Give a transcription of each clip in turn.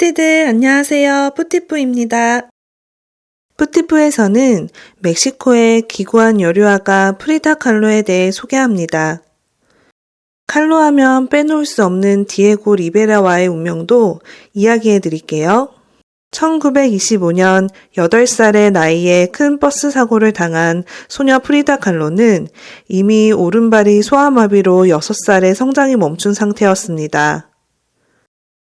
뿌띠들 안녕하세요. 뿌띠뿌입니다. 뿌띠뿌에서는 멕시코의 기구한 여류화가 프리다 칼로에 대해 소개합니다. 칼로 하면 빼놓을 수 없는 디에고 리베라와의 운명도 이야기해 드릴게요. 1925년 8살의 나이에 큰 버스 사고를 당한 소녀 프리다 칼로는 이미 오른발이 소아마비로 6살에 성장이 멈춘 상태였습니다.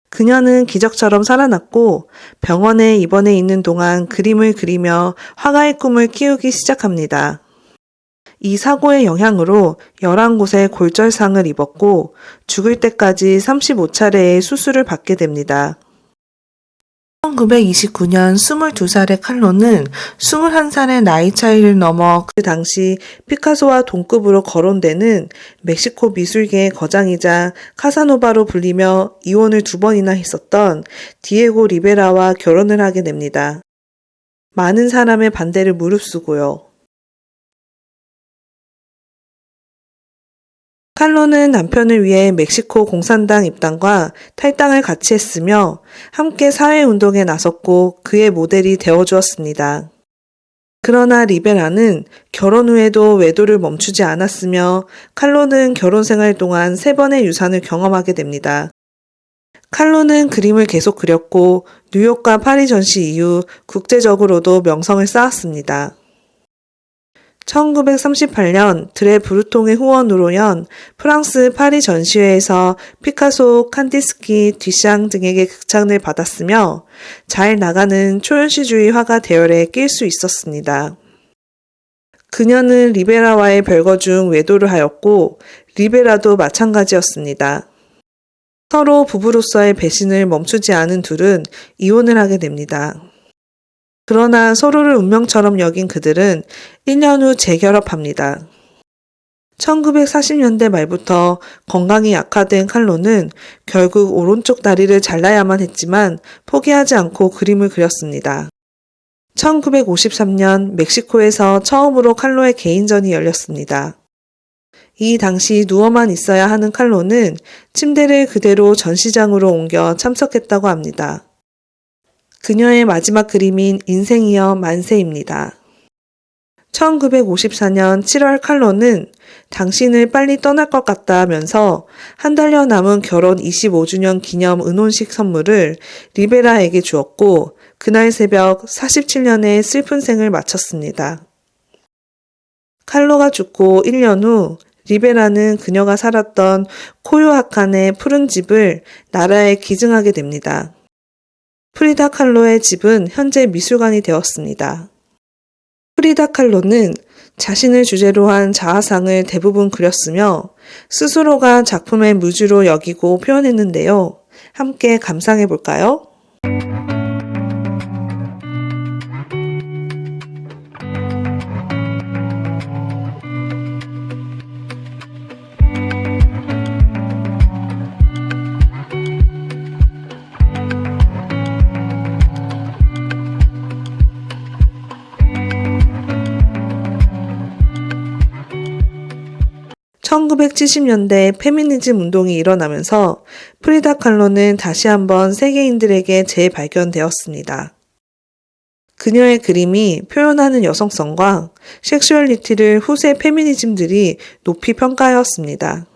그녀는 기적처럼 살아났고 병원에 입원해 있는 동안 그림을 그리며 화가의 꿈을 키우기 시작합니다. 이 사고의 영향으로 11곳에 골절상을 입었고 죽을 때까지 35차례의 수술을 받게 됩니다. 1929년 22살의 칼로는 21살의 나이 차이를 넘어 그 당시 피카소와 동급으로 거론되는 멕시코 미술계의 거장이자 카사노바로 불리며 이혼을 두 번이나 했었던 디에고 리베라와 결혼을 하게 됩니다. 많은 사람의 반대를 무릅쓰고요. 칼로는 남편을 위해 멕시코 공산당 입당과 탈당을 같이 했으며 함께 사회운동에 나섰고 그의 모델이 되어주었습니다. 그러나 리베라는 결혼 후에도 외도를 멈추지 않았으며 칼로는 결혼 생활 동안 세 번의 유산을 경험하게 됩니다. 칼로는 그림을 계속 그렸고 뉴욕과 파리 전시 이후 국제적으로도 명성을 쌓았습니다. 1938년 드레 브루통의 후원으로 연 프랑스 파리 전시회에서 피카소, 칸디스키, 뒤샹 등에게 극찬을 받았으며 잘 나가는 초현시주의 화가 대열에 낄 수 있었습니다. 그녀는 리베라와의 별거 중 외도를 하였고 리베라도 마찬가지였습니다. 서로 부부로서의 배신을 멈추지 않은 둘은 이혼을 하게 됩니다. 그러나 서로를 운명처럼 여긴 그들은 1년 후 재결합합니다. 1940년대 말부터 건강이 약화된 칼로는 결국 오른쪽 다리를 잘라야만 했지만 포기하지 않고 그림을 그렸습니다. 1953년 멕시코에서 처음으로 칼로의 개인전이 열렸습니다. 이 당시 누워만 있어야 하는 칼로는 침대를 그대로 전시장으로 옮겨 참석했다고 합니다. 그녀의 마지막 그림인 인생이여 만세입니다. 1954년 7월 칼로는 당신을 빨리 떠날 것 같다면서 한 달여 남은 결혼 25주년 기념 은혼식 선물을 리베라에게 주었고 그날 새벽 47년의 슬픈 생을 마쳤습니다. 칼로가 죽고 1년 후 리베라는 그녀가 살았던 코요아칸의 푸른 집을 나라에 기증하게 됩니다. 프리다 칼로의 집은 현재 미술관이 되었습니다. 프리다 칼로는 자신을 주제로 한 자화상을 대부분 그렸으며 스스로가 작품의 무주로 여기고 표현했는데요. 함께 감상해 볼까요? 1970년대 페미니즘 운동이 일어나면서 프리다 칼로는 다시 한번 세계인들에게 재발견되었습니다. 그녀의 그림이 표현하는 여성성과 섹슈얼리티를 후세 페미니스트들이 높이 평가하였습니다.